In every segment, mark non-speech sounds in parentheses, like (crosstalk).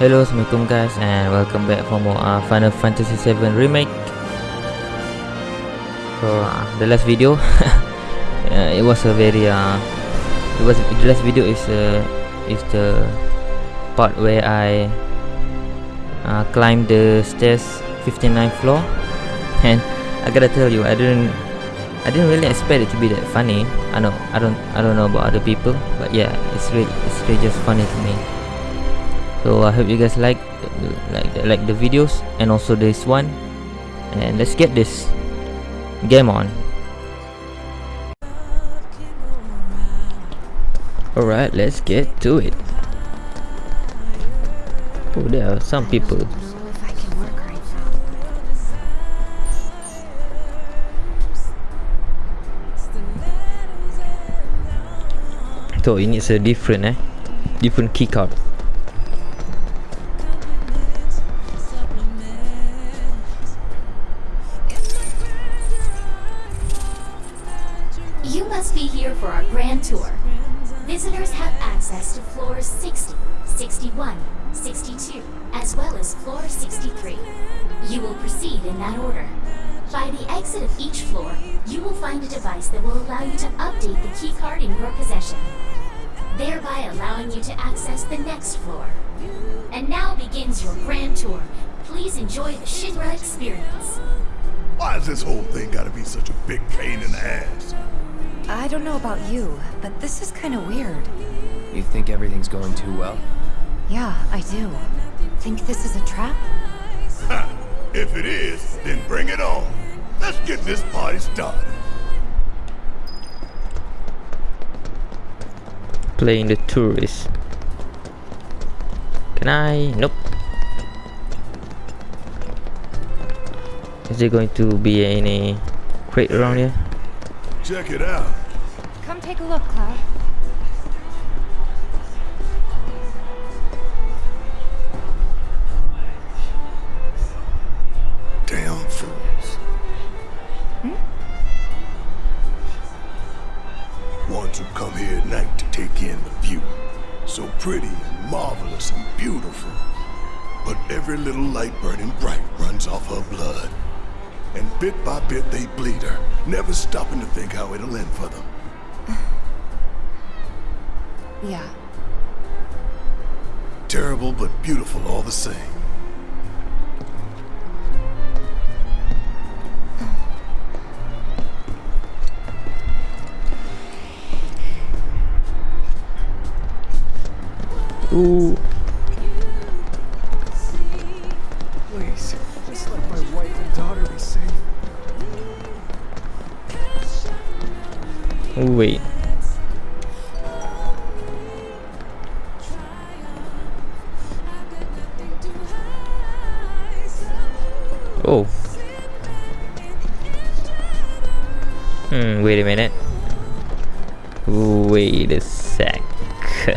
Hello, Assalamualaikum guys and welcome back for more uh, Final Fantasy 7 Remake So, uh, the last video (laughs) uh, It was a very uh, it was The last video is uh, is the part where I uh, climbed the stairs 59th floor (laughs) And I gotta tell you, I didn't I didn't really expect it to be that funny. I know I don't I don't know about other people, but yeah, it's really it's really just funny to me. So I hope you guys like like like the videos and also this one. And let's get this game on. Alright, let's get to it. Oh, there are some people. So it needs a different eh Different key By the exit of each floor, you will find a device that will allow you to update the key card in your possession, thereby allowing you to access the next floor. And now begins your grand tour. Please enjoy the Shinra experience. Why has this whole thing gotta be such a big pain in the ass? I don't know about you, but this is kind of weird. You think everything's going too well? Yeah, I do. Think this is a trap? Ha! If it is, then bring it on. Let's get this party started. Playing the tourist Can I? Nope Is there going to be any crate around here? Check it out. Come take a look, Cloud. Bit by bit they bleed her, never stopping to think how it'll end for them. (sighs) Yeah. Terrible but beautiful all the same. Ooh Hmm, wait a minute Wait a sec (laughs)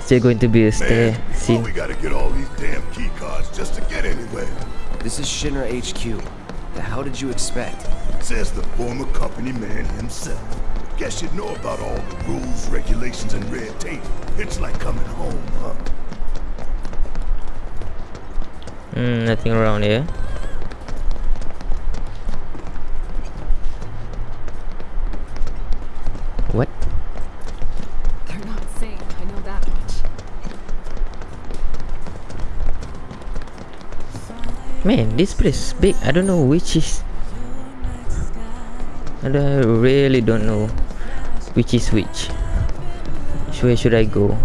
Still going to be a stay. See? why we gotta get all these damn key cards just to get anywhere? This is Shinra HQ. The hell did you expect? Says the former company man himself. Guess you'd know about all the rules, regulations, and red tape. It's like coming home, huh? Hmm, nothing around here What? They're not sane, I know that much. Man, this place is big. I don't know which is. I really don't know which is which. Where should I go?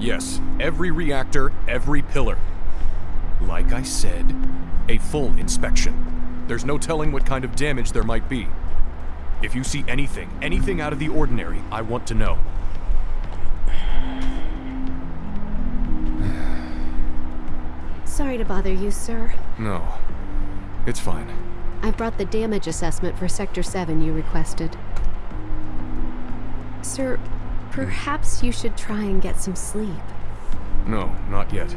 Yes, every reactor, every pillar. Like I said, a full inspection. There's no telling what kind of damage there might be. If you see anything, anything out of the ordinary, I want to know. Sorry to bother you, sir. No. It's fine. I brought the damage assessment for Sector 7 you requested. Sir, perhaps you should try and get some sleep. No, not yet.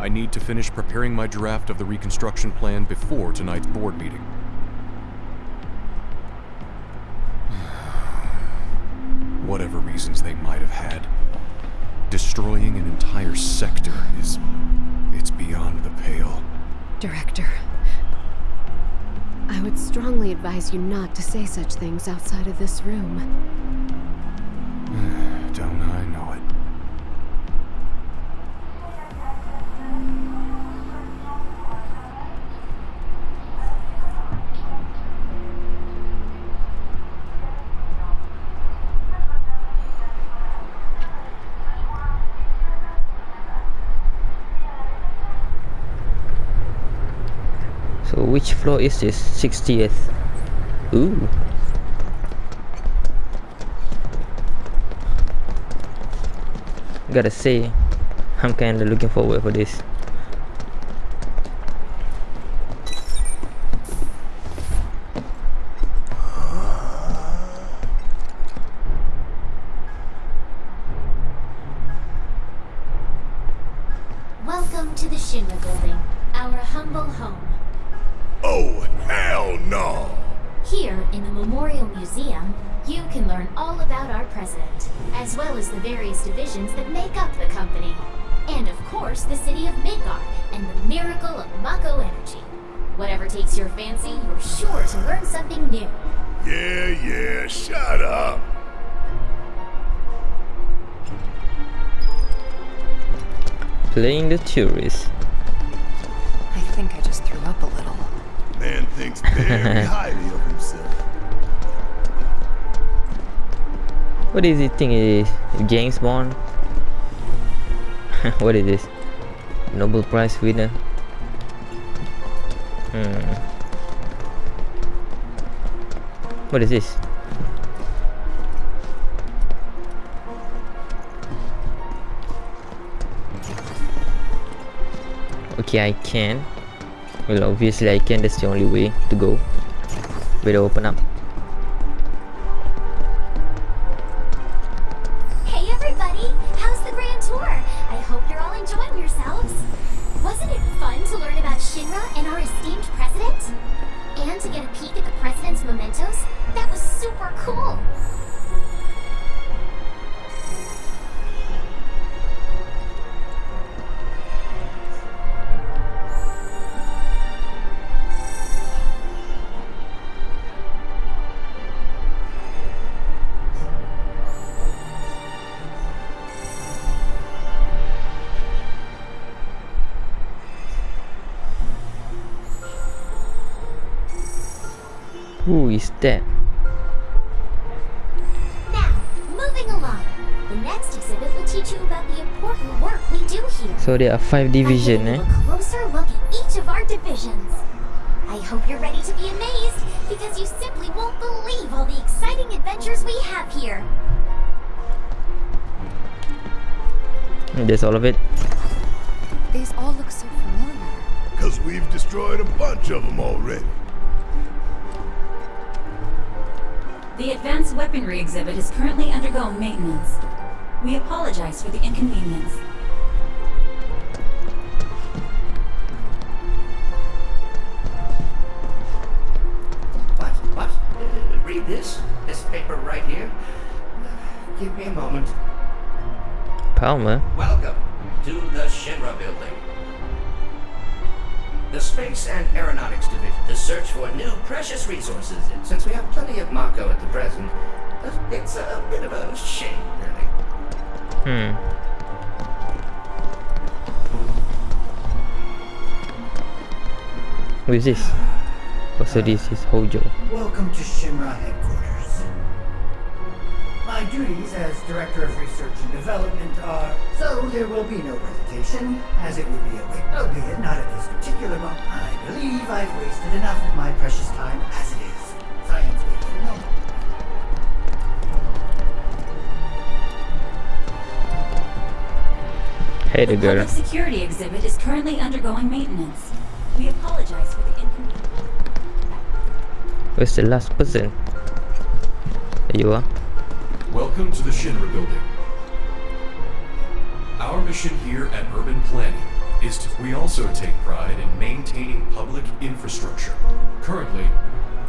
I need to finish preparing my draft of the reconstruction plan before tonight's board meeting. (sighs) Whatever reasons they might have had, Destroying an entire sector is. it's beyond the pale. Director. I would strongly advise you not to say such things outside of this room. (sighs) Don't know floor is this? 60th. Ooh. Gotta say, I'm kinda looking forward for this. Well as the various divisions that make up the company. And of course, the city of Midgar and the miracle of Mako energy. Whatever takes your fancy, you're sure to learn something new. Yeah, yeah, shut up. Playing the tourist. I think I just threw up a little. Man thinks very (laughs) highly of himself. What is it thing is James Bond? (laughs) what is this? Nobel Prize winner? Hmm. What is this? Okay, I can. Well, obviously I can. That's the only way to go. Better open up. That? Now, moving along. The next exhibit will teach you about the important work we do here. So there are five division, eh? a closer look at each of our divisions. I hope you're ready to be amazed, because you simply won't believe all the exciting adventures we have here. That's all of it. These all look so familiar. Cause we've destroyed a bunch of them already. The Advanced Weaponry exhibit is currently undergoing maintenance. We apologize for the inconvenience. What? What? Uh, read this? This paper right here? Give me a moment. Palmer. Welcome to the Shinra building. The Space and Aeronautics Division to search for new precious resources. And since we have plenty of Mako at the present, uh, it's a bit of a shame, really. Hmm. Who is this? Oh, so this is Hojo. Welcome to Shinra headquarters. My duties as Director of Research and Development are, so there will be no presentation, as it would be a waste, albeit not at this particular moment. I believe I've wasted enough of my precious time as it is. Science will no more. Hey, the The girl. public security exhibit is currently undergoing maintenance. We apologize for the inconvenience. Where's the last person? There you are. Welcome to the Shinra building. Our mission here at Urban Planning is to. We also take pride in maintaining public infrastructure. Currently,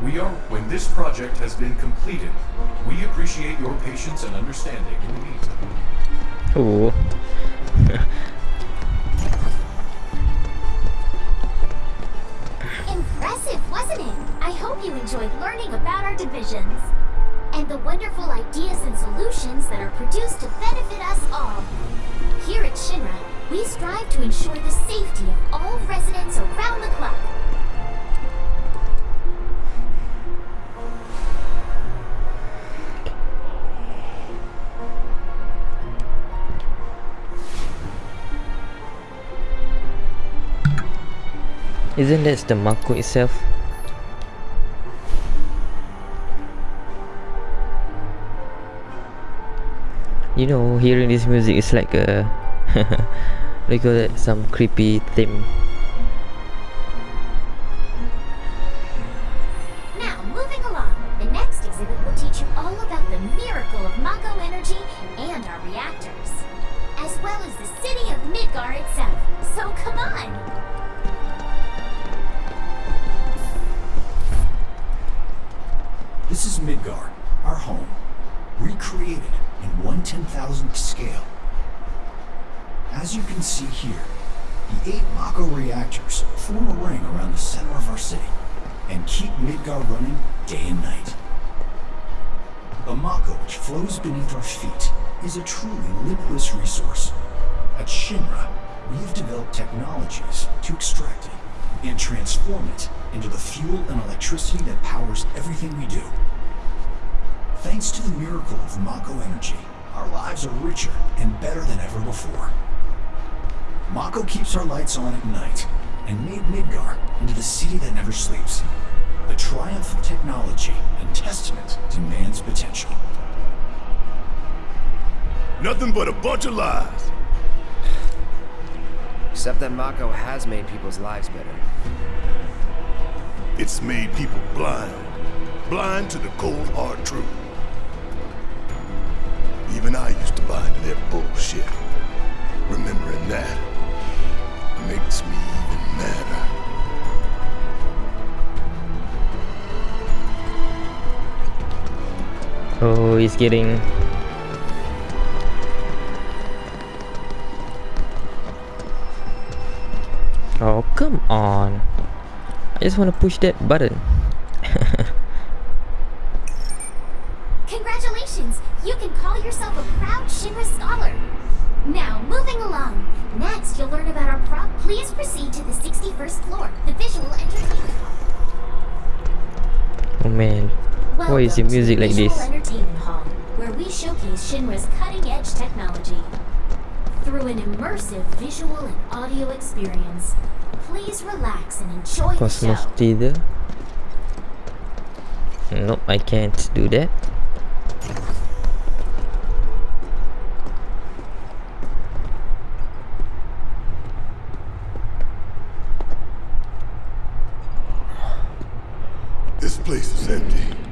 We are, when this project has been completed, we appreciate your patience and understanding in the meantime. Oh. Impressive, wasn't it? I hope you enjoyed learning about our divisions and the wonderful ideas and solutions that are produced to benefit us all. Here at Shinra, we strive to ensure the safety of all residents around the clock. Isn't that the Mako itself? You know, hearing this music is like a (laughs) call it some creepy theme. Eight Mako reactors form a ring around the center of our city and keep Midgar running day and night. The Mako which flows beneath our feet is a truly limitless resource. At Shinra, we have developed technologies to extract it and transform it into the fuel and electricity that powers everything we do. Thanks to the miracle of Mako energy, our lives are richer and better than ever before. Mako keeps our lights on at night and made Midgar into the city that never sleeps. The triumph of technology and testament to man's potential. Nothing but a bunch of lies. Except that Mako has made people's lives better. It's made people blind. Blind to the cold hard truth. Even I used to buy into their bullshit. Remembering that makes me even madder. Oh, he's getting Oh, come on. I just want to push that button. (laughs) Congratulations! You can call yourself a proud Shinra scholar. Now, moving along. Next, you'll learn about our prop. Please proceed to the 61st floor, the visual entertainment hall. Oh man. Why is the Welcome music like this? Entertainment Hall, where we showcase Shinra's cutting-edge technology. Through an immersive visual and audio experience, please relax and enjoy the Cosmos show. Theater. Nope, I can't do that. Place is empty.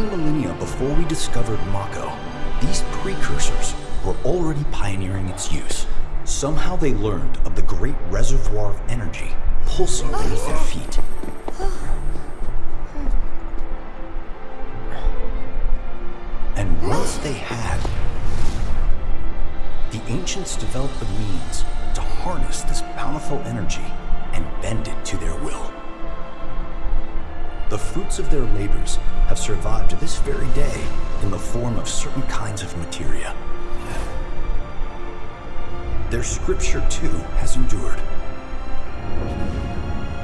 Many millennia before we discovered Mako, these precursors were already pioneering its use. Somehow they learned of the great reservoir of energy pulsing beneath their feet. And once they had, the ancients developed the means to harness this bountiful energy and bend it to their will. The fruits of their labors have survived to this very day in the form of certain kinds of materia. Their scripture, too, has endured.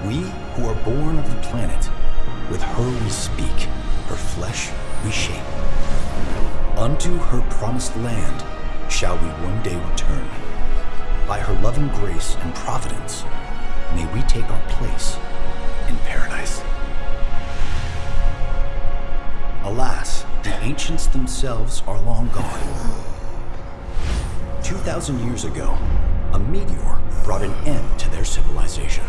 We who are born of the planet, with her we speak, her flesh we shape. Unto her promised land shall we one day return. by her loving grace and providence, may we take our place Alas, the ancients themselves are long gone. 2,000 years ago, a meteor brought an end to their civilization.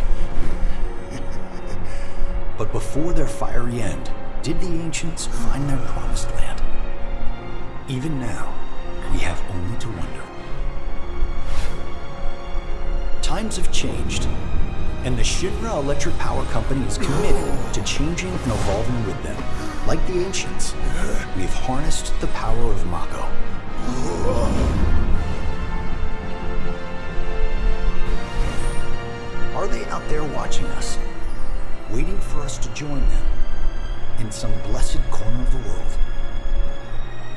But before their fiery end, did the ancients find their promised land? Even now, we have only to wonder. Times have changed, and the Shinra Electric Power Company is committed to changing and evolving with them. Like the ancients, we've harnessed the power of Mako. Are they out there watching us? Waiting for us to join them in some blessed corner of the world?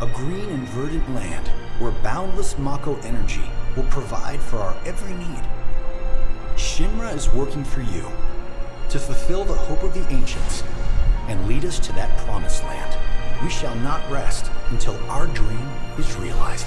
A green and verdant land where boundless Mako energy will provide for our every need. Shinra is working for you to fulfill the hope of the ancients and lead us to that promised land. We shall not rest until our dream is realized.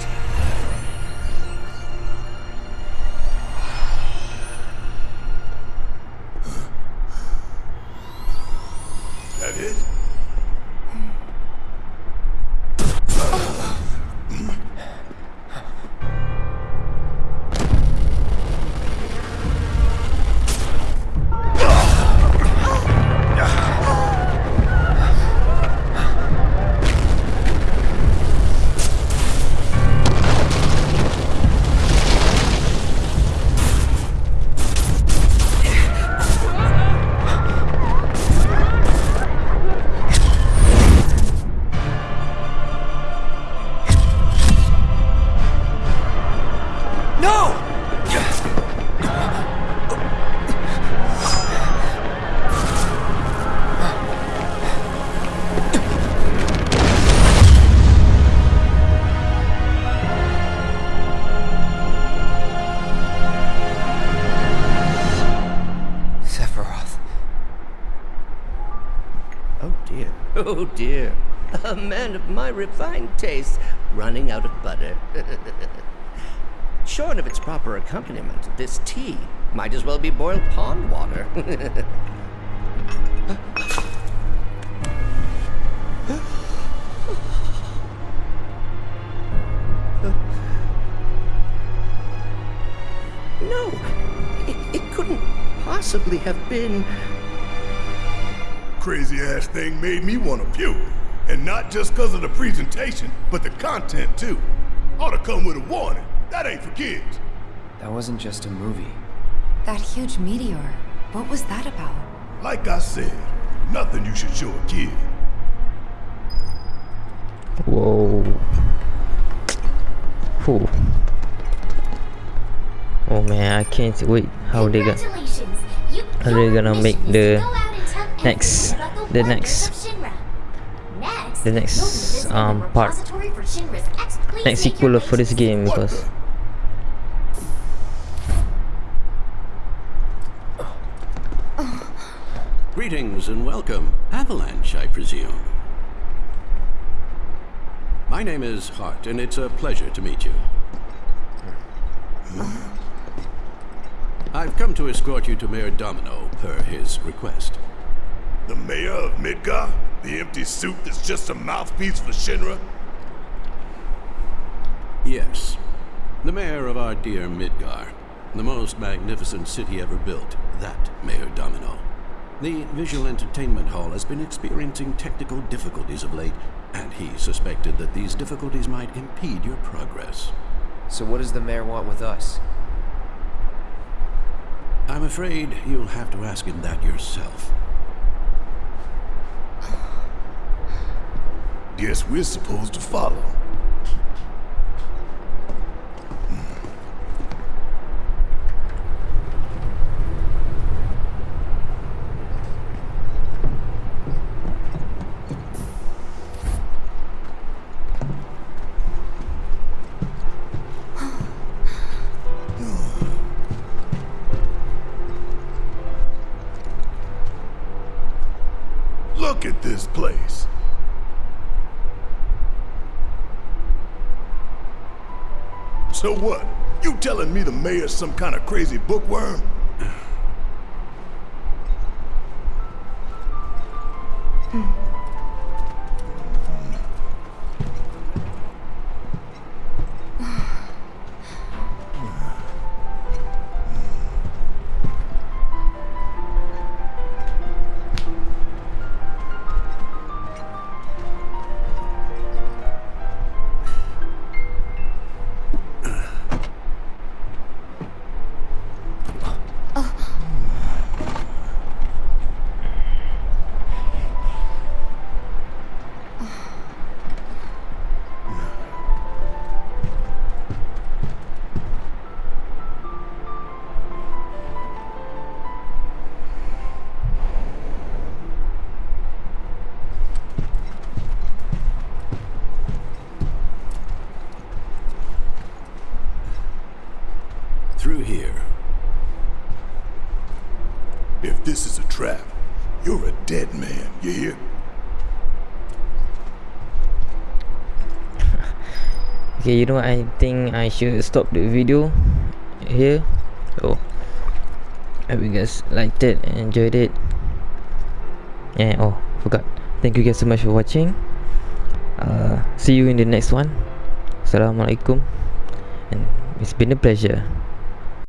Refined taste running out of butter. (laughs) Shorn of its proper accompaniment, this tea might as well be boiled pond water. (laughs) no, it, it couldn't possibly have been. Crazy ass thing made me want to puke. And not just because of the presentation, but the content too. Ought to come with a warning. That ain't for kids. That wasn't just a movie. That huge meteor. What was that about? Like I said, nothing you should show a kid. Whoa. Whew. Oh man, I can't wait how they got Congratulations! You how they gonna make the go out and tell next the the wonders next of Shinra. Next, the next um part repository for Shinra's X. Please next make sequel for this game because? Greetings and welcome. Avalanche, I presume. My name is Hart, and it's a pleasure to meet you. I've come to escort you to Mayor Domino, per his request. The mayor of Midgar? The empty suit that's just a mouthpiece for Shinra? Yes, the mayor of our dear Midgar, the most magnificent city ever built, that Mayor Domino. The visual entertainment hall has been experiencing technical difficulties of late, and he suspected that these difficulties might impede your progress. So what does the mayor want with us? I'm afraid you'll have to ask him that yourself. Guess we're supposed to follow. So what? You telling me the mayor's some kind of crazy bookworm? Okay, you know? I think I should stop the video here. So, I hope you guys liked it and enjoyed it. And oh, forgot. Thank you guys so much for watching. Uh, see you in the next one. Assalamualaikum. And it's been a pleasure.